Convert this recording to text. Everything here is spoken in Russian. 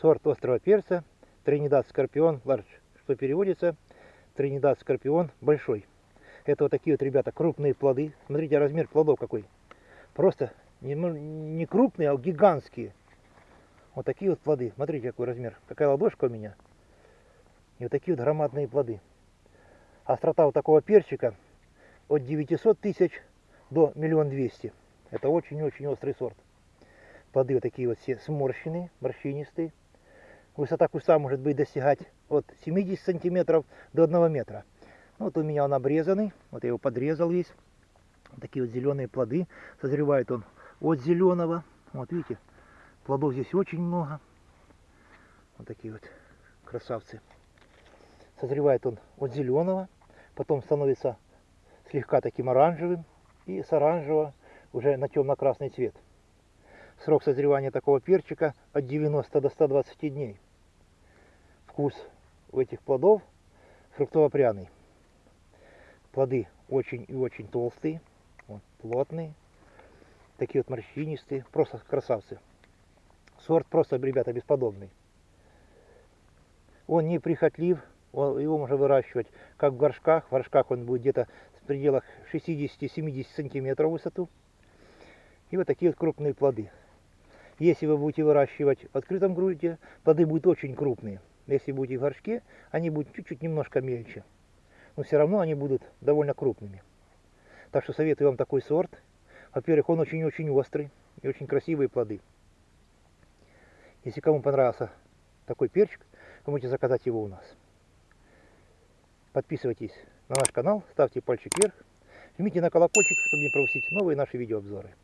Сорт острого перца. Тринидад Скорпион Ларч. Что переводится Тринидад Скорпион большой. Это вот такие вот, ребята, крупные плоды. Смотрите, размер плодов какой. Просто не, не крупные, а гигантские. Вот такие вот плоды. Смотрите, какой размер. Какая ладошка у меня. И вот такие вот громадные плоды. Острота вот такого перчика от 900 тысяч до миллион двести. Это очень-очень острый сорт. Плоды вот такие вот все сморщенные, морщинистые. Высота куста может быть достигать от 70 сантиметров до 1 метра. Ну, вот у меня он обрезанный. Вот я его подрезал весь. Такие вот зеленые плоды. Созревает он от зеленого. Вот видите, плодов здесь очень много. Вот такие вот красавцы. Созревает он от зеленого. Потом становится слегка таким оранжевым. И с оранжевого уже на темно-красный цвет. Срок созревания такого перчика от 90 до 120 дней. Вкус у этих плодов фруктово-пряный. Плоды очень и очень толстые, вот, плотные, такие вот морщинистые, просто красавцы. Сорт просто, ребята, бесподобный. Он не прихотлив, его можно выращивать как в горшках. В горшках он будет где-то в пределах 60-70 сантиметров высоту. И вот такие вот крупные плоды. Если вы будете выращивать в открытом грунте, плоды будут очень крупные. Если будете в горшке, они будут чуть-чуть немножко мельче. Но все равно они будут довольно крупными. Так что советую вам такой сорт. Во-первых, он очень-очень острый и очень красивые плоды. Если кому понравился такой перчик, вы можете заказать его у нас. Подписывайтесь на наш канал, ставьте пальчик вверх, жмите на колокольчик, чтобы не пропустить новые наши видеообзоры.